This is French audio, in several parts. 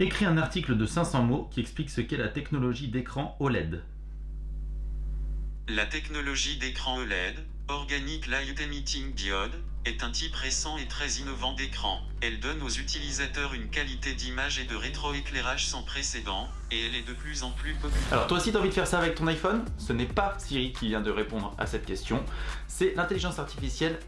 Écris un article de 500 mots qui explique ce qu'est la technologie d'écran OLED. La technologie d'écran OLED, Organic Light Emitting Diode, est un type récent et très innovant d'écran. Elle donne aux utilisateurs une qualité d'image et de rétroéclairage sans précédent, et elle est de plus en plus populaire. Alors toi aussi tu as envie de faire ça avec ton iPhone? Ce n'est pas Siri qui vient de répondre à cette question, c'est l'intelligence artificielle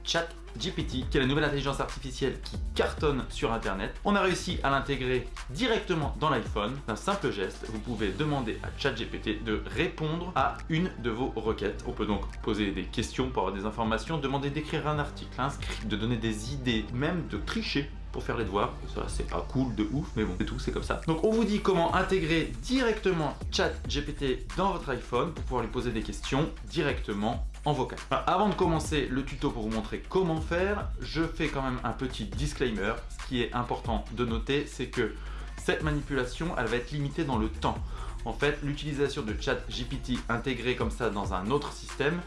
ChatGPT, qui est la nouvelle intelligence artificielle qui cartonne sur internet. On a réussi à l'intégrer directement dans l'iPhone. D'un simple geste, vous pouvez demander à ChatGPT de répondre à une de vos requêtes. On peut donc poser des questions pour avoir des informations, demander d'écrire un article, un de donner des idées, même de tricher pour faire les devoirs. Ça, c'est pas cool de ouf, mais bon, c'est tout, c'est comme ça. Donc, on vous dit comment intégrer directement ChatGPT dans votre iPhone pour pouvoir lui poser des questions directement en vocal. avant de commencer le tuto pour vous montrer comment faire, je fais quand même un petit disclaimer. Ce qui est important de noter, c'est que cette manipulation, elle va être limitée dans le temps. En fait, l'utilisation de ChatGPT intégré comme ça dans un autre système,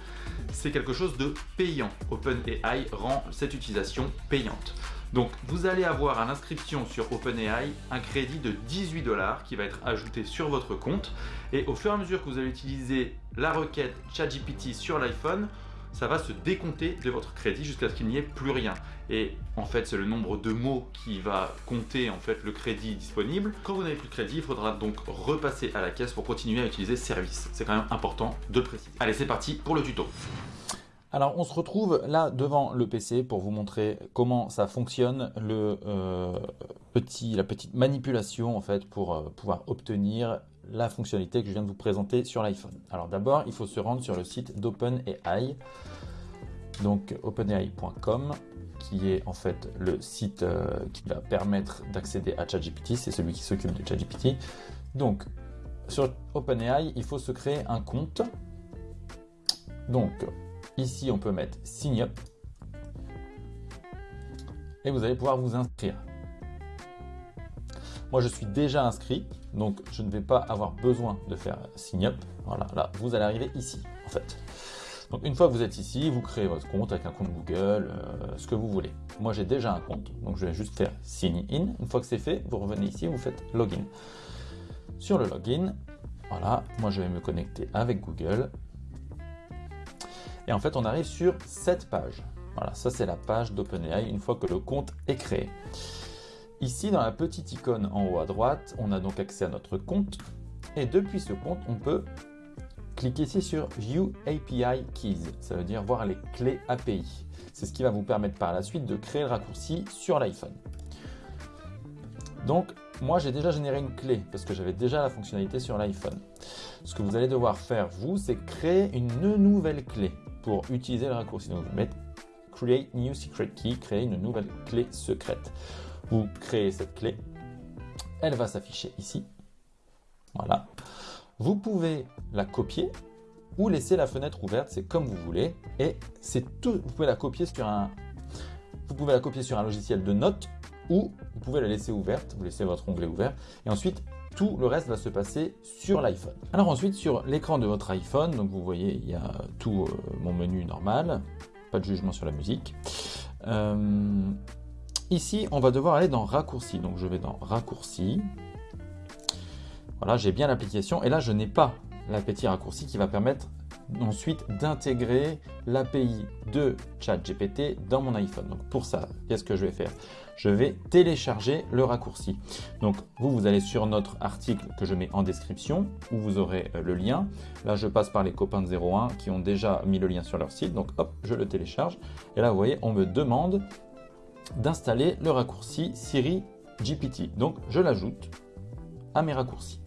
c'est quelque chose de payant. OpenAI rend cette utilisation payante. Donc vous allez avoir à l'inscription sur OpenAI un crédit de 18 dollars qui va être ajouté sur votre compte et au fur et à mesure que vous allez utiliser la requête ChatGPT sur l'iPhone, ça va se décompter de votre crédit jusqu'à ce qu'il n'y ait plus rien. Et en fait, c'est le nombre de mots qui va compter en fait le crédit disponible. Quand vous n'avez plus de crédit, il faudra donc repasser à la caisse pour continuer à utiliser ce service. C'est quand même important de le préciser. Allez, c'est parti pour le tuto. Alors on se retrouve là devant le PC pour vous montrer comment ça fonctionne, le, euh, petit, la petite manipulation en fait pour euh, pouvoir obtenir la fonctionnalité que je viens de vous présenter sur l'iPhone. Alors d'abord il faut se rendre sur le site d'OpenAI, donc openai.com qui est en fait le site euh, qui va permettre d'accéder à ChatGPT, c'est celui qui s'occupe de ChatGPT. Donc sur OpenAI il faut se créer un compte. Donc Ici, on peut mettre Sign Up. Et vous allez pouvoir vous inscrire. Moi, je suis déjà inscrit, donc je ne vais pas avoir besoin de faire Sign Up. Voilà, là, vous allez arriver ici, en fait. Donc, une fois que vous êtes ici, vous créez votre compte avec un compte Google, euh, ce que vous voulez. Moi, j'ai déjà un compte, donc je vais juste faire Sign In. Une fois que c'est fait, vous revenez ici, vous faites Login. Sur le Login, voilà, moi, je vais me connecter avec Google. Et en fait, on arrive sur cette page. Voilà, ça c'est la page d'OpenAI une fois que le compte est créé. Ici, dans la petite icône en haut à droite, on a donc accès à notre compte. Et depuis ce compte, on peut cliquer ici sur View API Keys. Ça veut dire voir les clés API. C'est ce qui va vous permettre par la suite de créer le raccourci sur l'iPhone. Donc, moi, j'ai déjà généré une clé parce que j'avais déjà la fonctionnalité sur l'iPhone. Ce que vous allez devoir faire, vous, c'est créer une nouvelle clé pour utiliser le raccourci. Donc, vous mettez Create New Secret Key, créer une nouvelle clé secrète. Vous créez cette clé, elle va s'afficher ici. Voilà. Vous pouvez la copier ou laisser la fenêtre ouverte, c'est comme vous voulez. Et c'est tout. Vous pouvez la copier sur un. Vous pouvez la copier sur un logiciel de notes ou vous pouvez la laisser ouverte. Vous laissez votre onglet ouvert et ensuite tout le reste va se passer sur l'iPhone. Alors ensuite, sur l'écran de votre iPhone, donc vous voyez, il y a tout euh, mon menu normal, pas de jugement sur la musique. Euh, ici, on va devoir aller dans raccourci. Donc je vais dans raccourci. Voilà, j'ai bien l'application et là, je n'ai pas la petit raccourci qui va permettre ensuite d'intégrer l'API de ChatGPT dans mon iPhone. Donc pour ça, qu'est-ce que je vais faire? Je vais télécharger le raccourci. Donc vous, vous allez sur notre article que je mets en description où vous aurez euh, le lien. Là, je passe par les copains de 01 qui ont déjà mis le lien sur leur site. Donc hop, je le télécharge. Et là, vous voyez, on me demande d'installer le raccourci Siri GPT. Donc je l'ajoute à mes raccourcis.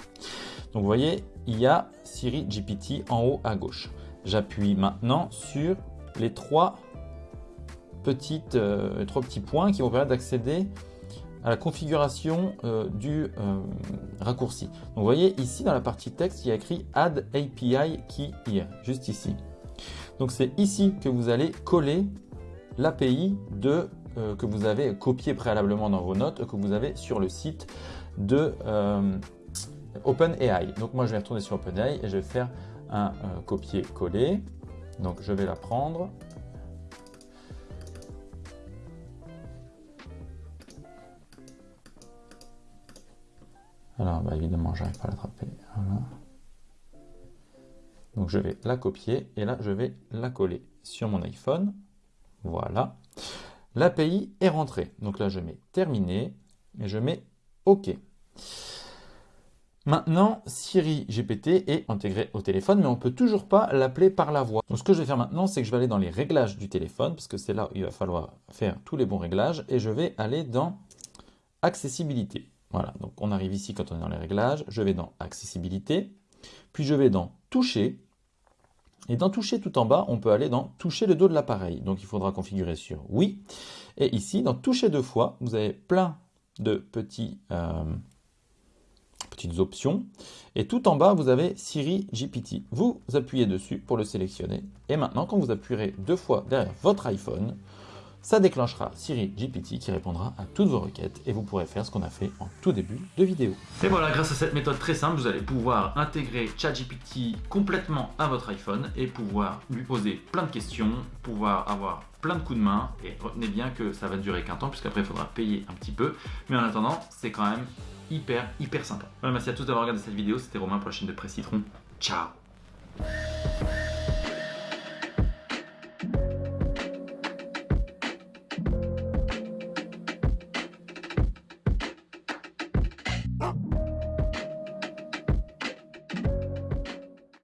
Donc vous voyez, il y a Siri GPT en haut à gauche. J'appuie maintenant sur les trois, petites, euh, petits points qui vont permettre d'accéder à la configuration euh, du euh, raccourci. Donc vous voyez ici dans la partie texte, il y a écrit Add API Key Here, juste ici. Donc c'est ici que vous allez coller l'API de que vous avez copié préalablement dans vos notes, que vous avez sur le site de OpenAI. Donc moi je vais retourner sur OpenAI et je vais faire un euh, copier-coller. Donc je vais la prendre. Alors, bah, évidemment, j'arrive pas à l'attraper. Donc, je vais la copier et là, je vais la coller sur mon iPhone. Voilà. L'API est rentrée. Donc là, je mets terminé et je mets OK. Maintenant, Siri GPT est intégré au téléphone, mais on ne peut toujours pas l'appeler par la voix. Donc ce que je vais faire maintenant, c'est que je vais aller dans les réglages du téléphone, parce que c'est là où il va falloir faire tous les bons réglages, et je vais aller dans accessibilité. Voilà, donc on arrive ici quand on est dans les réglages, je vais dans accessibilité, puis je vais dans toucher, et dans toucher tout en bas, on peut aller dans toucher le dos de l'appareil. Donc il faudra configurer sur oui. Et ici, dans toucher deux fois, vous avez plein de. Euh, petites options. Et tout en bas, vous avez Siri GPT. Vous appuyez dessus pour le sélectionner. Et maintenant, quand vous appuierez deux fois derrière votre iPhone, ça déclenchera Siri GPT qui répondra à toutes vos requêtes et vous pourrez faire ce qu'on a fait en tout début de vidéo. Et voilà, grâce à cette méthode très simple, vous allez pouvoir intégrer ChatGPT complètement à votre iPhone et pouvoir lui poser plein de questions, pouvoir avoir plein de coups de main et retenez bien que ça va durer qu'un temps puisqu'après il faudra payer un petit peu. Mais en attendant, c'est quand même hyper, hyper sympa. merci à tous d'avoir regardé cette vidéo. C'était Romain pour la chaîne de Presse Citron. Ciao